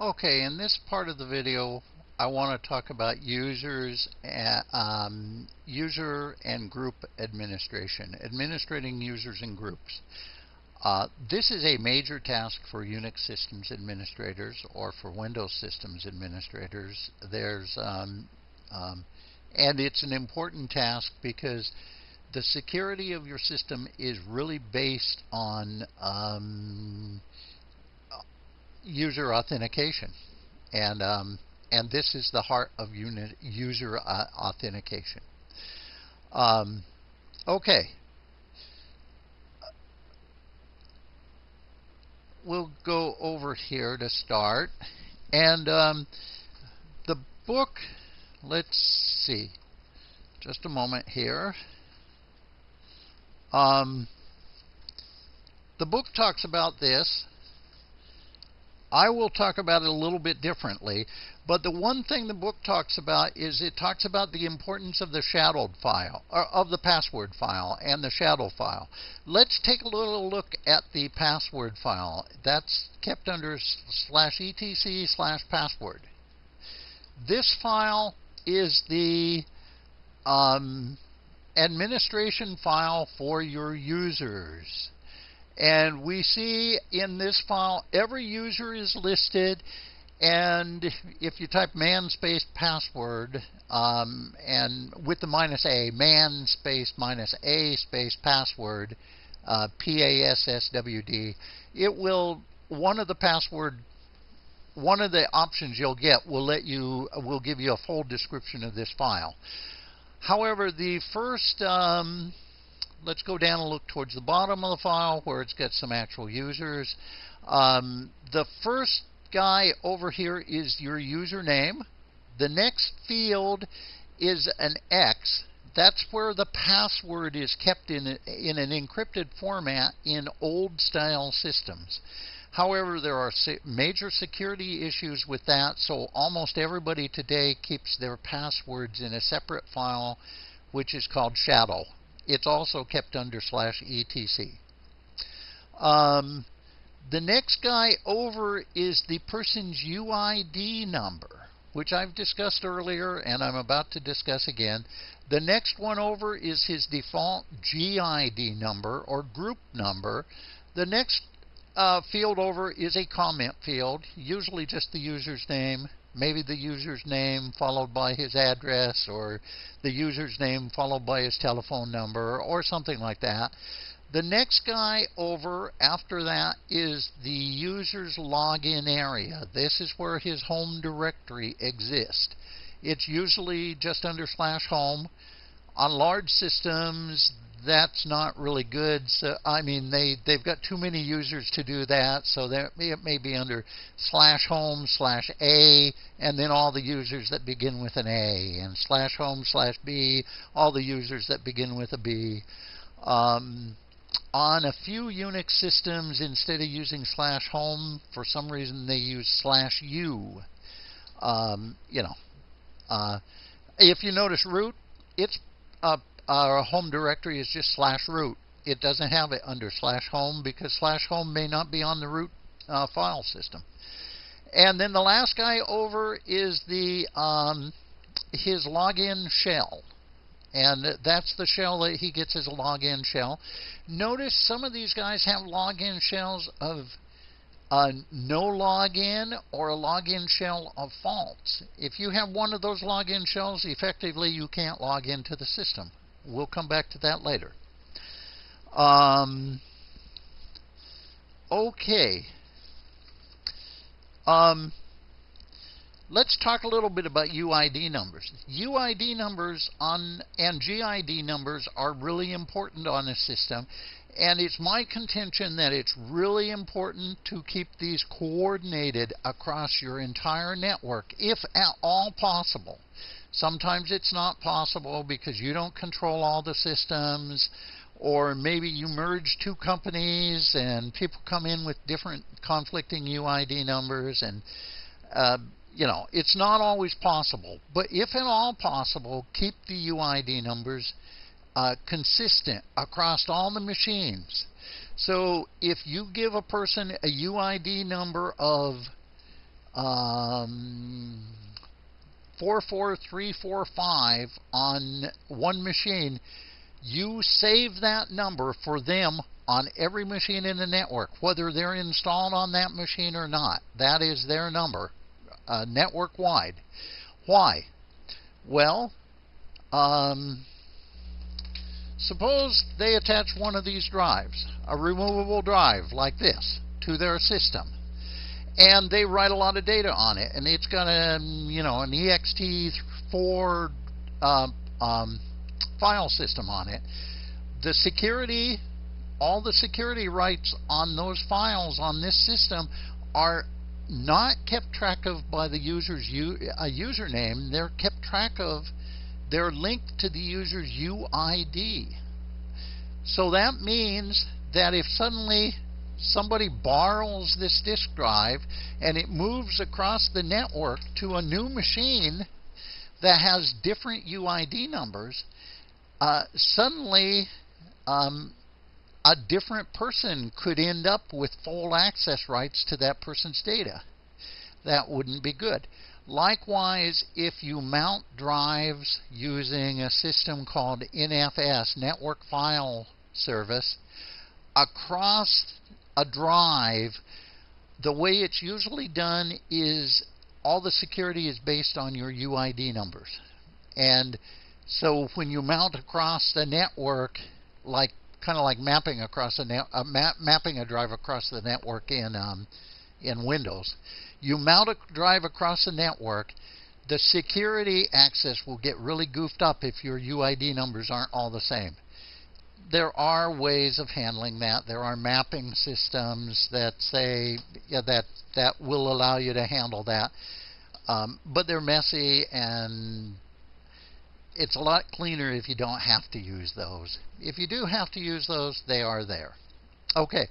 Okay, in this part of the video, I want to talk about users, and, um, user and group administration, administrating users and groups. Uh, this is a major task for Unix systems administrators or for Windows systems administrators. There's um, um, and it's an important task because the security of your system is really based on um, user authentication, and um, and this is the heart of user uh, authentication. Um, okay. We'll go over here to start, and um, the book. Let's see, just a moment here. Um, the book talks about this I will talk about it a little bit differently, but the one thing the book talks about is it talks about the importance of the shadowed file, or of the password file and the shadow file. Let's take a little look at the password file. That's kept under slash etc slash password. This file is the um, administration file for your users. And we see in this file every user is listed. And if you type man space password um, and with the minus a, man space minus a space password, uh, P A S S W D, it will one of the password one of the options you'll get will let you will give you a full description of this file. However, the first um, let's go down and look towards the bottom of the file where it's got some actual users. Um, the first guy over here is your username. The next field is an X. That's where the password is kept in, in an encrypted format in old style systems. However, there are major security issues with that, so almost everybody today keeps their passwords in a separate file, which is called shadow it's also kept under slash etc. Um, the next guy over is the person's UID number, which I've discussed earlier and I'm about to discuss again. The next one over is his default GID number or group number. The next uh, field over is a comment field, usually just the user's name maybe the user's name followed by his address or the user's name followed by his telephone number or something like that. The next guy over after that is the user's login area. This is where his home directory exists. It's usually just under slash home. On large systems, that's not really good. So I mean, they they've got too many users to do that. So that it may be under slash home slash a, and then all the users that begin with an A, and slash home slash b, all the users that begin with a B. Um, on a few Unix systems, instead of using slash home, for some reason they use slash u. Um, you know, uh, if you notice root, it's uh, our home directory is just slash root. It doesn't have it under slash home because slash home may not be on the root uh, file system. And then the last guy over is the um, his login shell. And that's the shell that he gets as a login shell. Notice some of these guys have login shells of a no login or a login shell of false. If you have one of those login shells, effectively you can't log into the system. We'll come back to that later. Um, okay. Um, let's talk a little bit about UID numbers. UID numbers on and GID numbers are really important on a system, and it's my contention that it's really important to keep these coordinated across your entire network, if at all possible. Sometimes it's not possible because you don't control all the systems, or maybe you merge two companies and people come in with different conflicting UID numbers, and uh, you know it's not always possible. But if at all possible, keep the UID numbers uh, consistent across all the machines. So if you give a person a UID number of um, 44345 on one machine, you save that number for them on every machine in the network, whether they're installed on that machine or not. That is their number, uh, network wide. Why? Well, um, suppose they attach one of these drives, a removable drive like this, to their system and they write a lot of data on it, and it's got a you know an ext4 um, um, file system on it. The security, all the security rights on those files on this system are not kept track of by the user's u, a username. They're kept track of. They're linked to the user's UID. So that means that if suddenly somebody borrows this disk drive and it moves across the network to a new machine that has different UID numbers, uh, suddenly um, a different person could end up with full access rights to that person's data. That wouldn't be good. Likewise, if you mount drives using a system called NFS, Network File Service, across a drive, the way it's usually done is all the security is based on your UID numbers. And so when you mount across the network, like kind of like mapping across a net, uh, map, mapping a drive across the network in um, in Windows, you mount a drive across the network. The security access will get really goofed up if your UID numbers aren't all the same there are ways of handling that. There are mapping systems that say yeah, that that will allow you to handle that, um, but they're messy and it's a lot cleaner if you don't have to use those. If you do have to use those, they are there. Okay.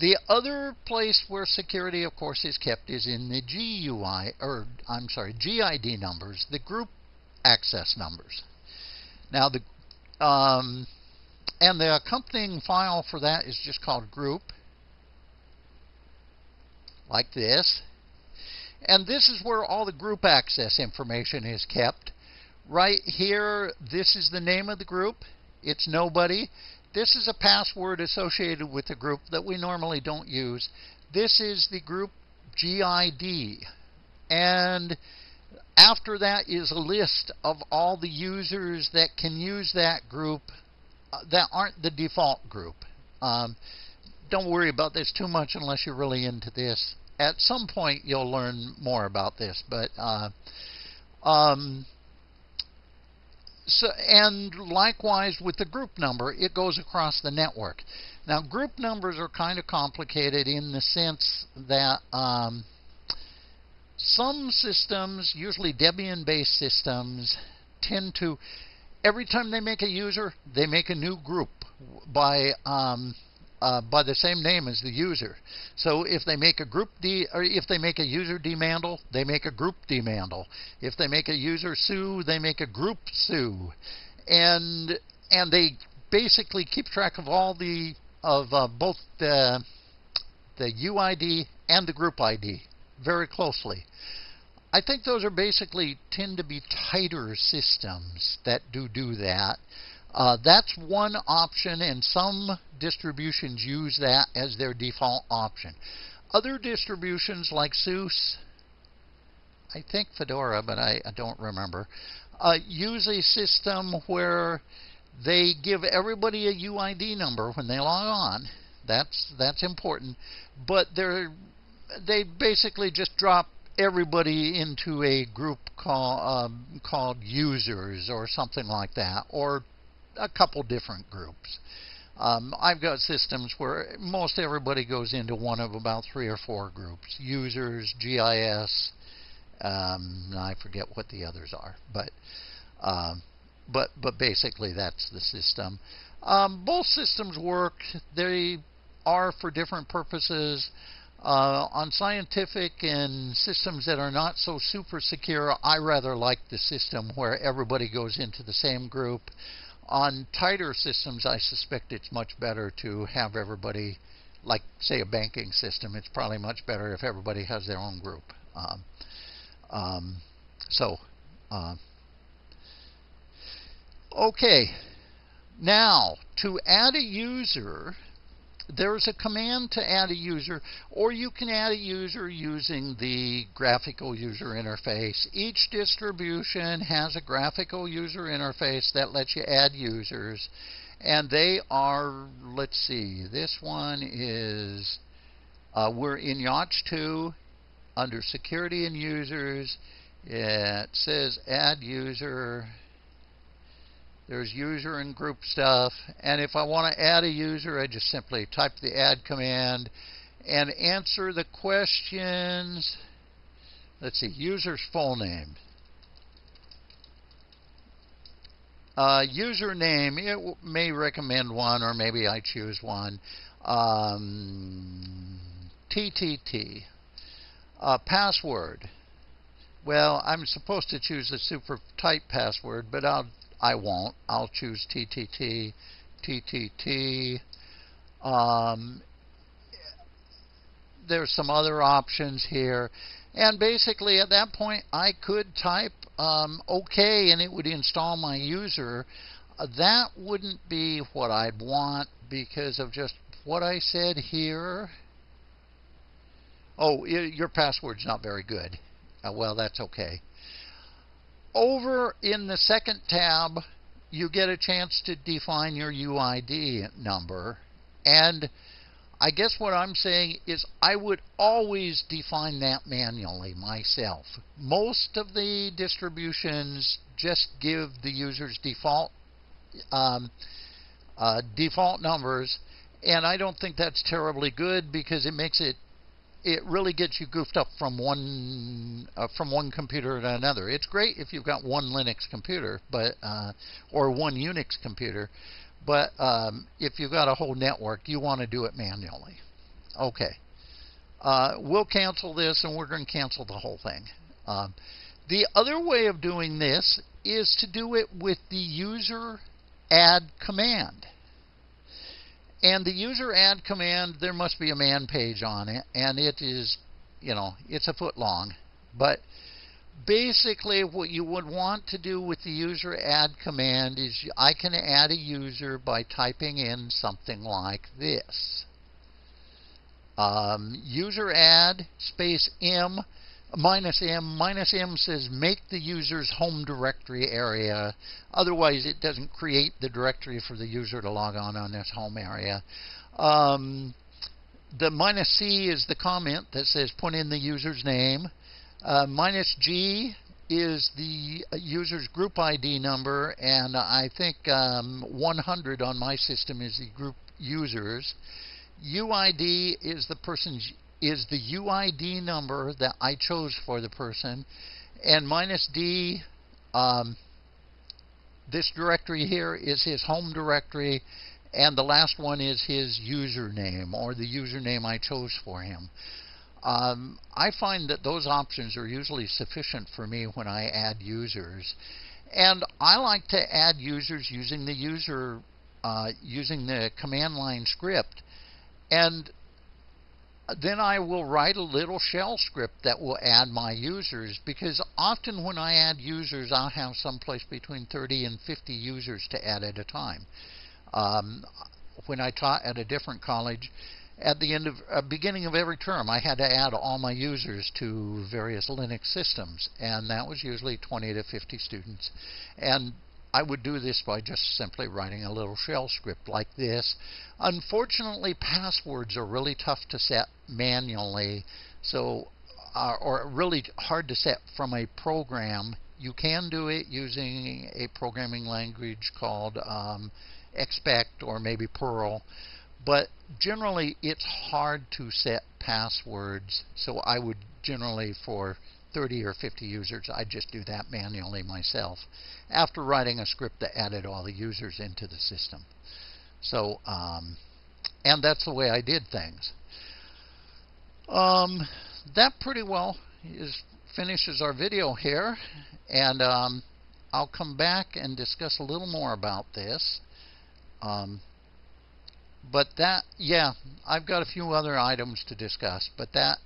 The other place where security, of course, is kept is in the GUI, or I'm sorry, GID numbers, the group access numbers. Now, the um, and the accompanying file for that is just called group, like this. And this is where all the group access information is kept. Right here, this is the name of the group. It's nobody. This is a password associated with the group that we normally don't use. This is the group GID. And after that is a list of all the users that can use that group that aren't the default group. Um, don't worry about this too much unless you're really into this. At some point, you'll learn more about this, but uh, um, so and likewise with the group number, it goes across the network. Now, group numbers are kind of complicated in the sense that um, some systems, usually Debian-based systems, tend to every time they make a user, they make a new group by um, uh, by the same name as the user. So if they make a group D or if they make a user dmandle, they make a group dmandle. If they make a user sue, they make a group sue, and and they basically keep track of all the of uh, both the the UID and the group ID very closely. I think those are basically tend to be tighter systems that do do that. Uh, that's one option, and some distributions use that as their default option. Other distributions like SUSE, I think Fedora, but I, I don't remember, uh, use a system where they give everybody a UID number when they log on. That's that's important, but they're they basically just drop everybody into a group call, um, called users or something like that, or a couple different groups. Um, I've got systems where most everybody goes into one of about three or four groups: users, GIS. Um, I forget what the others are, but um, but but basically that's the system. Um, both systems work. They are for different purposes. Uh, on scientific and systems that are not so super secure, I rather like the system where everybody goes into the same group. On tighter systems, I suspect it's much better to have everybody, like, say, a banking system, it's probably much better if everybody has their own group. Um, um, so, uh, okay. Now, to add a user, there's a command to add a user, or you can add a user using the graphical user interface. Each distribution has a graphical user interface that lets you add users, and they are, let's see, this one is, uh, we're in YaST 2 under Security and Users. It says Add User. There's user and group stuff. And if I want to add a user, I just simply type the add command and answer the questions. Let's see, user's full name. Uh, username, it may recommend one, or maybe I choose one. Um, TTT. Uh, password. Well, I'm supposed to choose a super tight password, but I'll I won't. I'll choose TTT, TTT. Um, there's some other options here. And basically, at that point, I could type um, OK and it would install my user. Uh, that wouldn't be what I'd want because of just what I said here. Oh, your password's not very good. Uh, well, that's okay over in the second tab, you get a chance to define your UID number. And I guess what I'm saying is I would always define that manually myself. Most of the distributions just give the users default um, uh, default numbers, and I don't think that's terribly good because it makes it it really gets you goofed up from one uh, from one computer to another. It's great if you've got one Linux computer, but uh, or one Unix computer, but um, if you've got a whole network, you want to do it manually. Okay, uh, we'll cancel this, and we're going to cancel the whole thing. Um, the other way of doing this is to do it with the user add command. And the user add command, there must be a man page on it, and it is, you know, it's a foot long. But basically, what you would want to do with the user add command is I can add a user by typing in something like this. Um, user add space m minus m. Minus m says make the user's home directory area. Otherwise, it doesn't create the directory for the user to log on on this home area. Um, the minus c is the comment that says put in the user's name. Uh, minus g is the user's group ID number, and I think um, 100 on my system is the group users. UID is the person's is the UID number that I chose for the person, and minus D, um, this directory here is his home directory, and the last one is his username or the username I chose for him. Um, I find that those options are usually sufficient for me when I add users. And I like to add users using the user uh, using the command line script. And then I will write a little shell script that will add my users because often when I add users, I'll have someplace between 30 and 50 users to add at a time. Um, when I taught at a different college, at the end of uh, beginning of every term, I had to add all my users to various Linux systems, and that was usually 20 to 50 students. And I would do this by just simply writing a little shell script like this. Unfortunately, passwords are really tough to set manually, so uh, or really hard to set from a program. You can do it using a programming language called um, Expect or maybe Perl, but generally it's hard to set passwords. So I would generally for 30 or 50 users, I just do that manually myself after writing a script that added all the users into the system. So, um, and that's the way I did things. Um, that pretty well is finishes our video here, and um, I'll come back and discuss a little more about this. Um, but that, yeah, I've got a few other items to discuss, but that